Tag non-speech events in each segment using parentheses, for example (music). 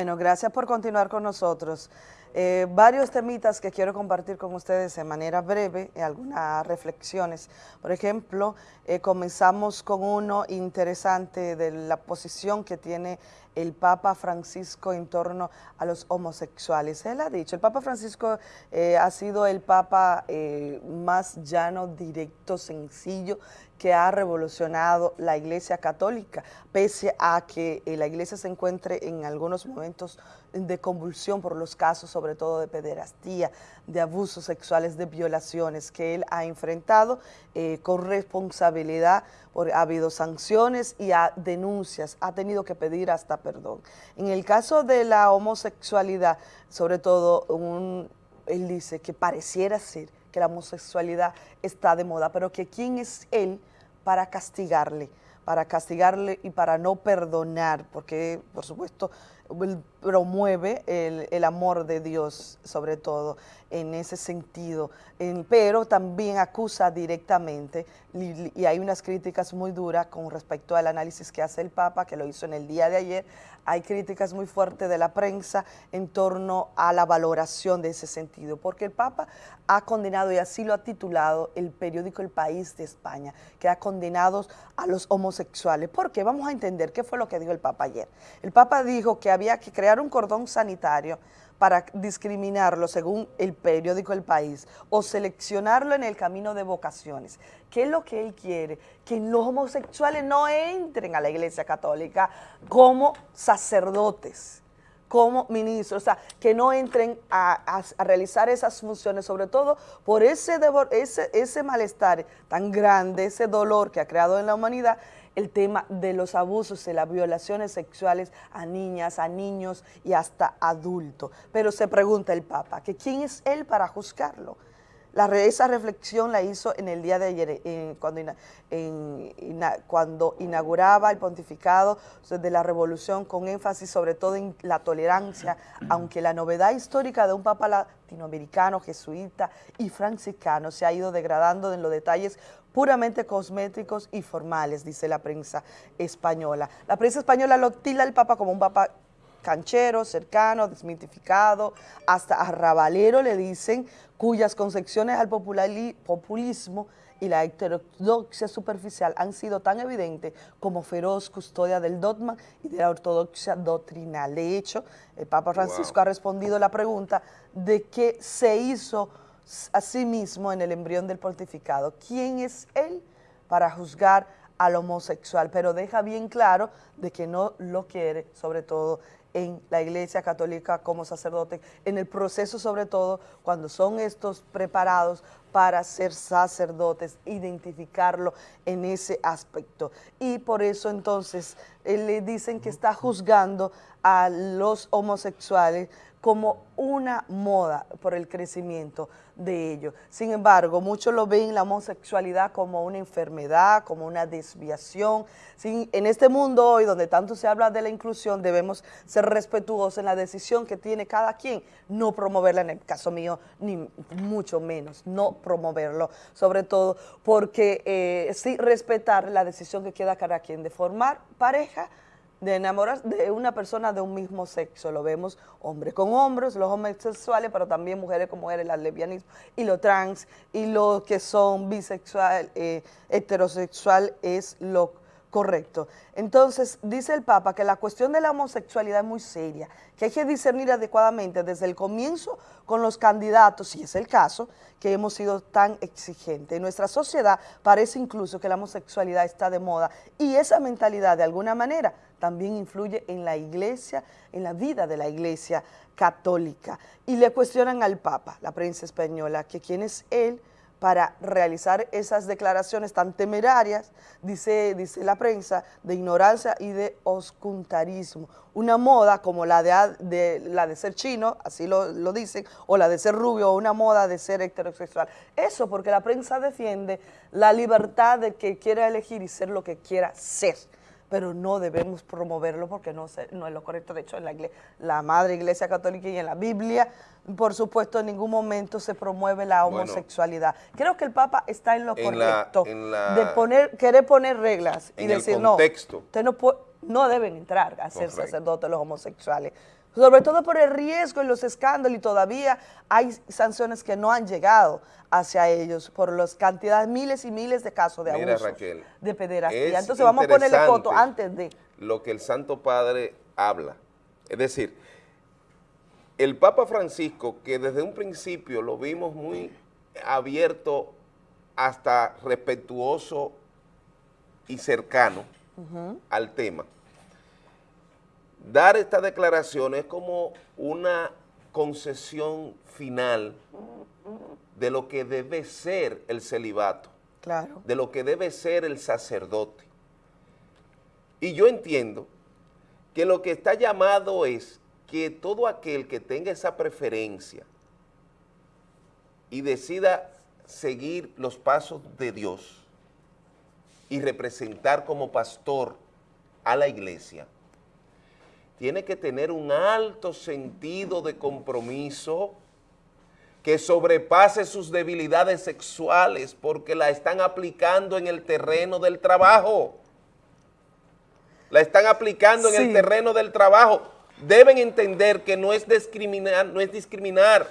Bueno, gracias por continuar con nosotros. Eh, varios temitas que quiero compartir con ustedes de manera breve, eh, algunas reflexiones. Por ejemplo, eh, comenzamos con uno interesante de la posición que tiene el Papa Francisco en torno a los homosexuales. Él ha dicho, el Papa Francisco ha sido el Papa más llano, directo, sencillo, que ha revolucionado la Iglesia Católica, pese a que la Iglesia se encuentre en algunos momentos de convulsión por los casos, sobre todo de pederastía, de abusos sexuales, de violaciones que él ha enfrentado eh, con responsabilidad, ha habido sanciones y ha, denuncias, ha tenido que pedir hasta En el caso de la homosexualidad, sobre todo, él dice que pareciera ser que la homosexualidad está de moda, pero que quién es él para castigarle, para castigarle y para no perdonar, porque por supuesto promueve el, amor de Dios, sobre todo en ese sentido, pero también acusa directamente, y, hay unas críticas muy duras con respecto al análisis que hace el Papa, que lo hizo en el día de ayer, hay críticas muy fuertes de la prensa en torno a la valoración de ese sentido, porque el Papa ha condenado, y así lo ha titulado el periódico El País de España, que ha condenado a los homosexuales. ¿Por qué? Vamos a entender qué fue lo que dijo el Papa ayer. El Papa dijo que había que crear un cordón sanitario para discriminarlo según el periódico El País o seleccionarlo en el camino de vocaciones. ¿Qué es lo que él quiere? Que los homosexuales no entren a la Iglesia Católica como sacerdotes, como ministros, o sea, que no entren a, realizar esas funciones, sobre todo por ese, ese, ese malestar tan grande, ese dolor que ha creado en la humanidad, el tema de los abusos y las violaciones sexuales a niñas, a niños y hasta adultos. Pero se pregunta el Papa, que ¿quién es él para juzgarlo? La, esa reflexión la hizo en el día de ayer, eh, cuando, inauguraba el pontificado de la revolución con énfasis sobre todo en la tolerancia, aunque la novedad histórica de un papa latinoamericano, jesuita y franciscano se ha ido degradando en los detalles puramente cosméticos y formales, dice la prensa española. La prensa española lo tila al papa como un papa canchero, cercano, desmitificado, hasta arrabalero le dicen, cuyas concepciones al populismo y la heterodoxia superficial han sido tan evidentes como feroz custodia del dogma y de la ortodoxia doctrinal. De hecho, el Papa Francisco ha respondido la pregunta de qué se hizo a sí mismo en el embrión del pontificado. ¿Quién es él para juzgar al homosexual? Pero deja bien claro de que no lo quiere, sobre todo en la Iglesia Católica como sacerdote, en el proceso sobre todo cuando son estos preparados para ser sacerdotes, identificarlo en ese aspecto. Y por eso entonces le dicen que está juzgando a los homosexuales como una moda por el crecimiento de ellos. Sin embargo, muchos lo ven la homosexualidad como una enfermedad, como una desviación. en este mundo hoy, donde tanto se habla de la inclusión, debemos ser respetuosos en la decisión que tiene cada quien, no promoverla en el caso mío, ni mucho menos, no promoverlo, sobre todo porque eh, sí respetar la decisión que queda cada quien de formar pareja, de enamorar de una persona de un mismo sexo. Lo vemos hombres con hombres, los homosexuales, pero también mujeres con mujeres, el lesbianismo y lo trans, y los que son bisexual, eh, heterosexual es lo correcto. Entonces, dice el Papa que la cuestión de la homosexualidad es muy seria, que hay que discernir adecuadamente desde el comienzo con los candidatos, si es el caso, que hemos sido tan exigentes. En nuestra sociedad parece incluso que la homosexualidad está de moda y esa mentalidad de alguna manera también influye en la iglesia, en la vida de la iglesia católica. Y le cuestionan al Papa, la prensa española, que quién es él, para realizar esas declaraciones tan temerarias, dice, dice la prensa, de ignorancia y de oscuntarismo. Una moda como la de, la de ser chino, así lo, lo, dicen, o la de ser rubio, o una moda de ser heterosexual. Eso porque la prensa defiende la libertad de que quiera elegir y ser lo que quiera ser pero no debemos promoverlo porque no, no es lo correcto. De hecho, en la, la Madre Iglesia Católica y en la Biblia, por supuesto, en ningún momento se promueve la homosexualidad. Creo que el Papa está en lo correcto de poner, querer poner reglas y decir, no, usted no, no deben entrar a ser sacerdotes los homosexuales. Sobre todo por el riesgo y los escándalos y todavía hay sanciones que no han llegado hacia ellos por las cantidades, miles y miles de casos de Mira, abuso, Raquel, de pederastía. es Entonces vamos a ponerle foto antes de... Lo que el Santo Padre habla. Es decir, el Papa Francisco, que desde un principio lo vimos muy abierto hasta respetuoso y cercano al tema, dar esta declaración es como una concesión final de lo que debe ser el celibato, Claro. de lo que debe ser el sacerdote. Y yo entiendo que lo que está llamado es que todo aquel que tenga esa preferencia y decida seguir los pasos de Dios y representar como pastor a la iglesia, tiene que tener un alto sentido de compromiso que sobrepase sus debilidades sexuales porque la están aplicando en el terreno del trabajo. La están aplicando en el terreno del trabajo. Deben entender que no es discriminar, no es discriminar.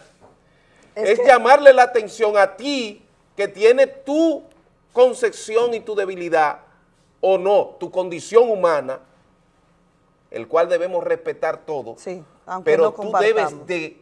Es Es, que- llamarle la atención a ti que tiene tu concepción y tu debilidad o no, tu condición humana, el cual debemos respetar todo. Sí, aunque pero no tú debes de,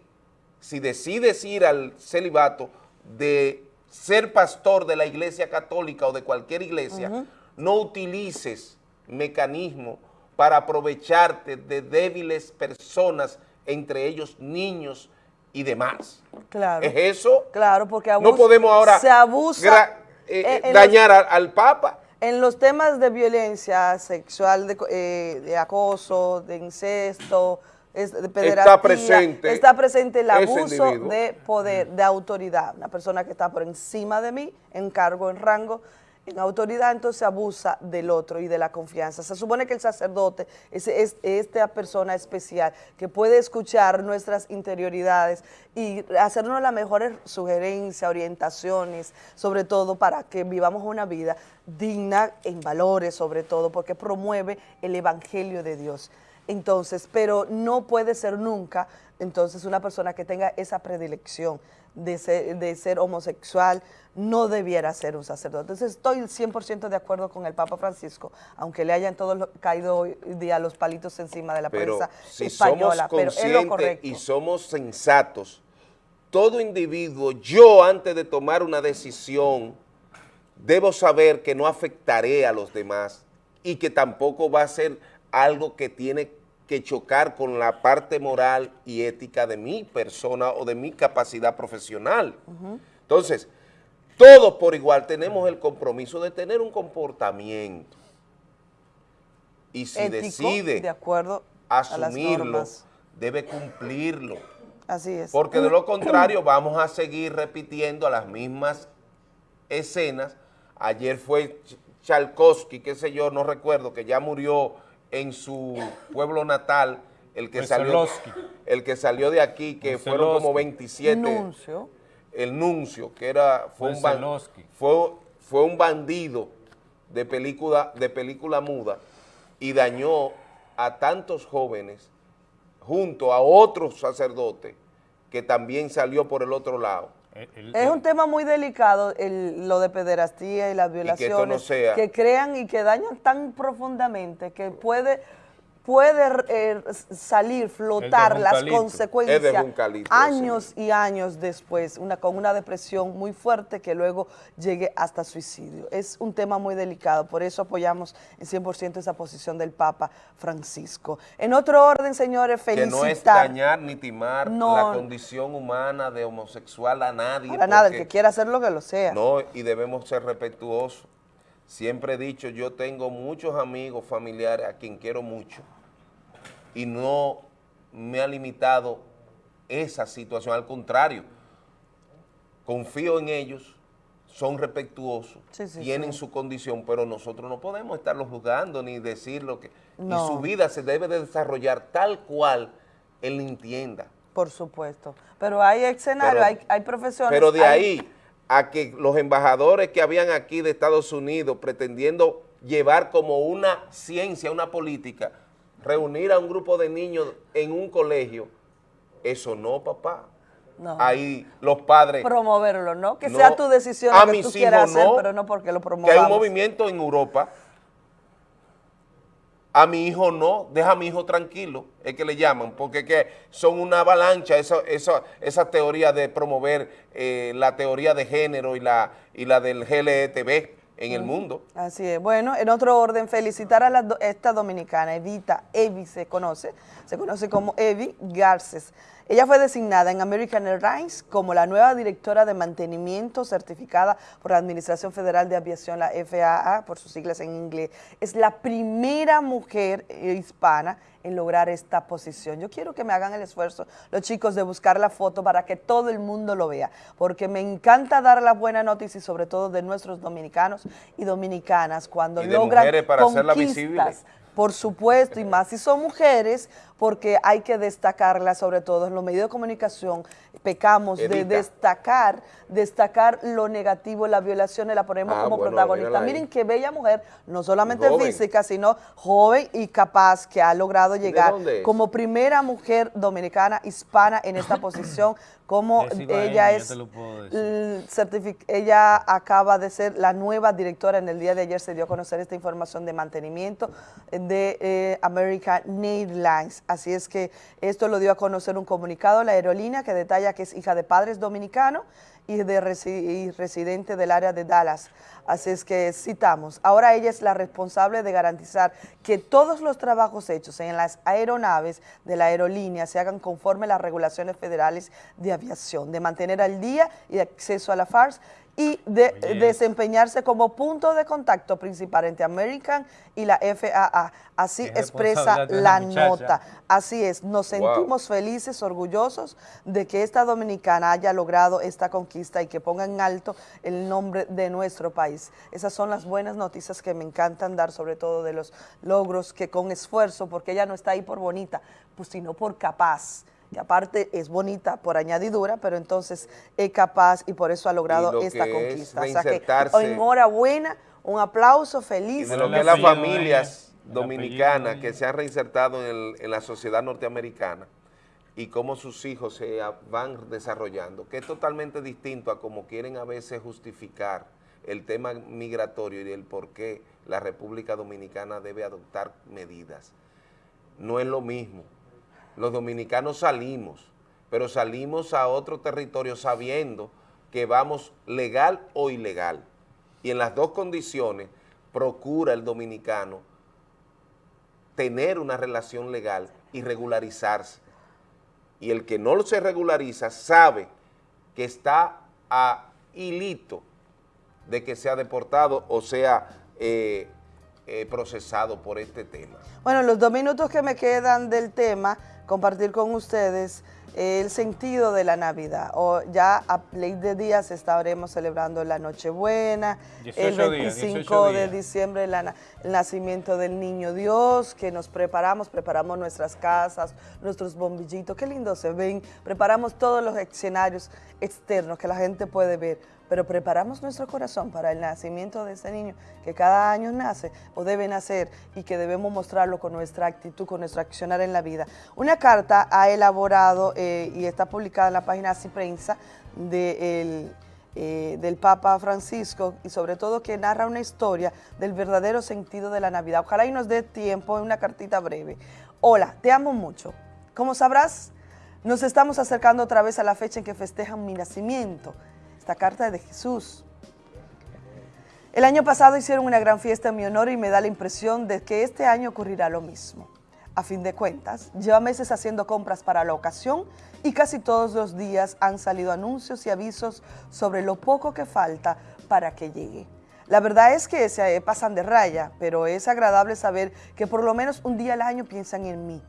si decides ir al celibato, de ser pastor de la iglesia católica o de cualquier iglesia, no utilices mecanismos para aprovecharte de débiles personas, entre ellos niños y demás. Claro. ¿Es eso? Claro, porque no abusa- podemos ahora se abusa eh, eh, al Papa. En los temas de violencia sexual, de, eh, de acoso, de incesto, es- de pederastía, presente está presente el abuso de poder, de autoridad. Una persona que está por encima de mí, en cargo, en rango, en autoridad, entonces abusa del otro y de la confianza. Se supone que el sacerdote es, es esta persona especial que puede escuchar nuestras interioridades y hacernos las mejores sugerencias, orientaciones, sobre todo para que vivamos una vida digna en valores, sobre todo, porque promueve el evangelio de Dios. Entonces, pero no puede ser nunca, entonces, una persona que tenga esa predilección de ser, de ser homosexual, no debiera ser un sacerdote. Entonces, estoy 100% de acuerdo con el Papa Francisco, aunque le hayan todos caído hoy día los palitos encima de la Pero prensa si española, somos pero es lo conscientes correcto. y somos sensatos, todo individuo, yo antes de tomar una decisión, debo saber que no afectaré a los demás y que tampoco va a ser algo que tiene que chocar con la parte moral y ética de mi persona o de mi capacidad profesional. Entonces, todos por igual tenemos el compromiso de tener un comportamiento. Y si Ético, decide de acuerdo asumirlo, debe cumplirlo. Así es. Porque de lo contrario vamos a seguir repitiendo las mismas escenas. Ayer fue Ch- Chalkowski, qué sé yo, no recuerdo, que ya murió en su pueblo natal, el que, salió, Wesolowski. el que salió de aquí, que fueron como Wesolowski. 27 Nuncio. el nuncio, que era, fue, un, ban- Wesolowski. fue, fue un bandido de película, de película muda y dañó a tantos jóvenes junto a otro sacerdote que también salió por el otro lado. El- el- Es un tema muy delicado el- lo de pederastía y las que no violaciones sea- que crean y que dañan tan profundamente que puede puede eh, salir, flotar las consecuencias Es de Juncalito, años y años después, una, con una depresión muy fuerte que luego llegue hasta suicidio. Es un tema muy delicado, por eso apoyamos en 100% esa posición del Papa Francisco. En otro orden, señores, Que felicitar. no es dañar ni timar No. la condición humana de homosexual a nadie. Para nada, el que quiera hacerlo que lo sea. No, y debemos ser respetuosos. Siempre he dicho, yo tengo muchos amigos, familiares a quien quiero mucho y no me ha limitado esa situación. Al contrario, confío en ellos, son respetuosos, Sí, sí, tienen sí. su condición, pero nosotros no podemos estarlos juzgando ni decir lo que... No. Y su vida se debe de desarrollar tal cual él entienda. Por supuesto. Pero hay escenarios, Pero- hay, hay profesiones. Pero de hay- ahí a que los embajadores que habían aquí de Estados Unidos pretendiendo llevar como una ciencia, una política, reunir a un grupo de niños en un colegio, eso no, papá. No. Ahí los padres... Promoverlo, ¿no? Que sea tu decisión a que tú quieras hacer, pero no porque lo promovamos. Que hay un movimiento en Europa a mi hijo no, deja a mi hijo tranquilo, es que le llaman, porque que son una avalancha esa, esa, esa teoría de promover eh, la teoría de género y la, y la del GLTV en el mundo. Así es. Bueno, en otro orden, felicitar a la, esta dominicana, Evita, Evi se conoce, se conoce como Evi Garces, ella fue designada en American Airlines como la nueva directora de mantenimiento certificada por la Administración Federal de Aviación, la FAA, por sus siglas en inglés. Es la primera mujer hispana en lograr esta posición. Yo quiero que me hagan el esfuerzo, los chicos, de buscar la foto para que todo el mundo lo vea, porque me encanta dar la buena noticia y sobre todo de nuestros dominicanos y dominicanas cuando y de logran para conquistas, visible. por supuesto, y más si son mujeres, porque hay que destacarla sobre todo en los medios de comunicación, pecamos de destacar, destacar lo negativo, las violaciones, la ponemos ah, como protagonista. Miren qué bella mujer, no solamente física, sino joven y capaz que ha logrado llegar como primera mujer dominicana hispana en esta (laughs) posición, como ella es, ella acaba de ser la nueva directora, en el día de ayer se dio a conocer esta información de mantenimiento de eh, American Airlines. Así es que esto lo dio a conocer un comunicado la aerolínea que detalla que es hija de padres dominicanos y, de residente del área de Dallas. Así es que citamos, ahora ella es la responsable de garantizar que todos los trabajos hechos en las aeronaves de la aerolínea se hagan conforme a las regulaciones federales de aviación, de mantener al día y acceso a la FARS y de desempeñarse como punto de contacto principal entre American y la FAA. Así expresa la nota. Así es, nos sentimos felices, orgullosos de que esta dominicana haya logrado esta conquista y que ponga en alto el nombre de nuestro país. Esas son las buenas noticias que me encantan dar, sobre todo de los logros que con esfuerzo, porque ella no está ahí por bonita, pues sino por capaz que aparte es bonita por añadidura, pero entonces es capaz y por eso ha logrado esta conquista. O sea que enhorabuena, un aplauso, feliz. Y de lo que las familias dominicanas que se han reinsertado en, en la sociedad norteamericana y cómo sus hijos se van desarrollando, que es totalmente distinto a cómo quieren a veces justificar el tema migratorio y el por qué la República Dominicana debe adoptar medidas. No es lo mismo los dominicanos salimos, pero salimos a otro territorio sabiendo que vamos legal o ilegal. Y en las dos condiciones procura el dominicano tener una relación legal y regularizarse. Y el que no se regulariza sabe que está a hilito de que sea deportado o sea eh, eh, procesado por este tema. Bueno, los dos minutos que me quedan del tema compartir con ustedes el sentido de la Navidad. O ya a ley de días estaremos celebrando la Nochebuena, el 25 de diciembre el nacimiento del Niño Dios, que nos preparamos, preparamos nuestras casas, nuestros bombillitos, qué lindo se ven, preparamos todos los escenarios externos que la gente puede ver pero preparamos nuestro corazón para el nacimiento de ese niño que cada año nace o debe nacer y que debemos mostrarlo con nuestra actitud, con nuestro accionar en la vida. Una carta ha elaborado eh, y está publicada en la página Así eh, del Papa Francisco y sobre todo que narra una historia del verdadero sentido de la Navidad. Ojalá y nos dé tiempo en una cartita breve. Hola, te amo mucho. Como sabrás, nos estamos acercando otra vez a la fecha en que festejan mi nacimiento esta carta de Jesús. El año pasado hicieron una gran fiesta en mi honor y me da la impresión de que este año ocurrirá lo mismo. A fin de cuentas, lleva meses haciendo compras para la ocasión y casi todos los días han salido anuncios y avisos sobre lo poco que falta para que llegue. La verdad es que se pasan de raya, pero es agradable saber que por lo menos un día al año piensan en mí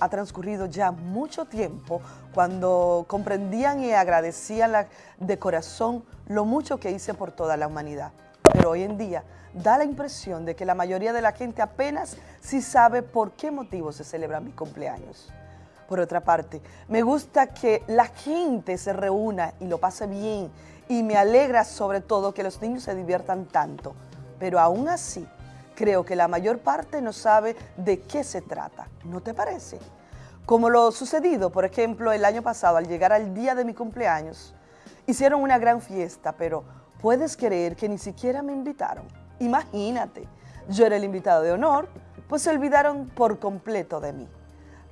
ha transcurrido ya mucho tiempo cuando comprendían y agradecían de corazón lo mucho que hice por toda la humanidad. Pero hoy en día da la impresión de que la mayoría de la gente apenas sí sabe por qué motivo se celebra mi cumpleaños. Por otra parte, me gusta que la gente se reúna y lo pase bien y me alegra sobre todo que los niños se diviertan tanto. Pero aún así, creo que la mayor parte no sabe de qué se trata. ¿No te parece? Como lo sucedido, por ejemplo, el año pasado, al llegar al día de mi cumpleaños, hicieron una gran fiesta, pero ¿puedes creer que ni siquiera me invitaron? Imagínate, yo era el invitado de honor, pues se olvidaron por completo de mí.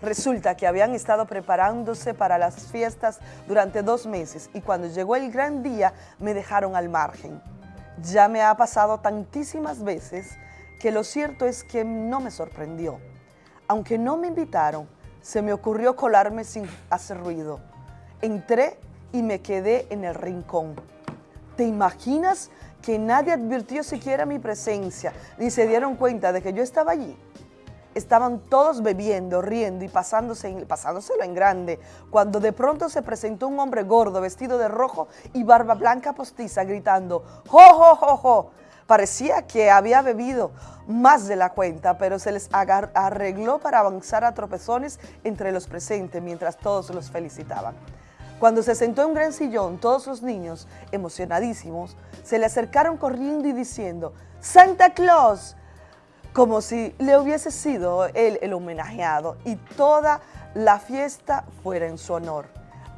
Resulta que habían estado preparándose para las fiestas durante dos meses y cuando llegó el gran día me dejaron al margen. Ya me ha pasado tantísimas veces que lo cierto es que no me sorprendió. Aunque no me invitaron, se me ocurrió colarme sin hacer ruido. Entré y me quedé en el rincón. ¿Te imaginas que nadie advirtió siquiera mi presencia, ni se dieron cuenta de que yo estaba allí? Estaban todos bebiendo, riendo y pasándose pasándoselo en grande, cuando de pronto se presentó un hombre gordo, vestido de rojo y barba blanca postiza, gritando, ¡Jo, jo, jo, jo! Parecía que había bebido más de la cuenta, pero se les arregló para avanzar a tropezones entre los presentes mientras todos los felicitaban. Cuando se sentó en un gran sillón, todos los niños, emocionadísimos, se le acercaron corriendo y diciendo, ¡Santa Claus! Como si le hubiese sido él el homenajeado y toda la fiesta fuera en su honor.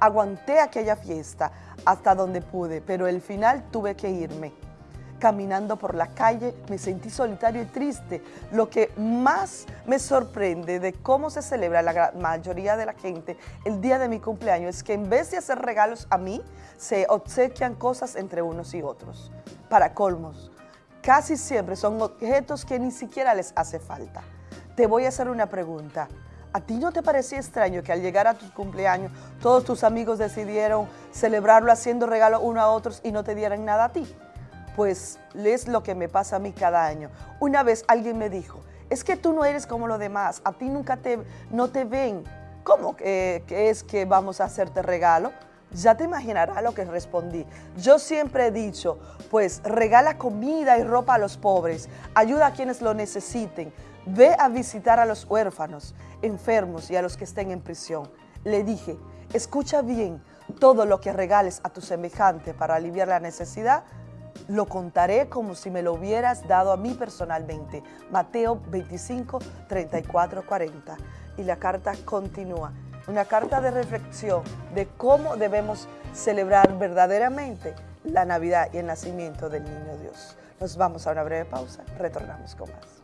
Aguanté aquella fiesta hasta donde pude, pero al final tuve que irme. Caminando por la calle me sentí solitario y triste. Lo que más me sorprende de cómo se celebra la mayoría de la gente el día de mi cumpleaños es que en vez de hacer regalos a mí, se obsequian cosas entre unos y otros. Para colmos, casi siempre son objetos que ni siquiera les hace falta. Te voy a hacer una pregunta. ¿A ti no te parecía extraño que al llegar a tu cumpleaños todos tus amigos decidieron celebrarlo haciendo regalos uno a otros y no te dieran nada a ti? Pues es lo que me pasa a mí cada año. Una vez alguien me dijo, es que tú no eres como los demás, a ti nunca te, no te ven. ¿Cómo que, es que vamos a hacerte regalo? Ya te imaginarás lo que respondí. Yo siempre he dicho, pues regala comida y ropa a los pobres, ayuda a quienes lo necesiten, ve a visitar a los huérfanos, enfermos y a los que estén en prisión. Le dije, escucha bien, todo lo que regales a tu semejante para aliviar la necesidad, lo contaré como si me lo hubieras dado a mí personalmente. Mateo 25, 34, 40. Y la carta continúa. Una carta de reflexión de cómo debemos celebrar verdaderamente la Navidad y el nacimiento del Niño Dios. Nos vamos a una breve pausa, retornamos con más.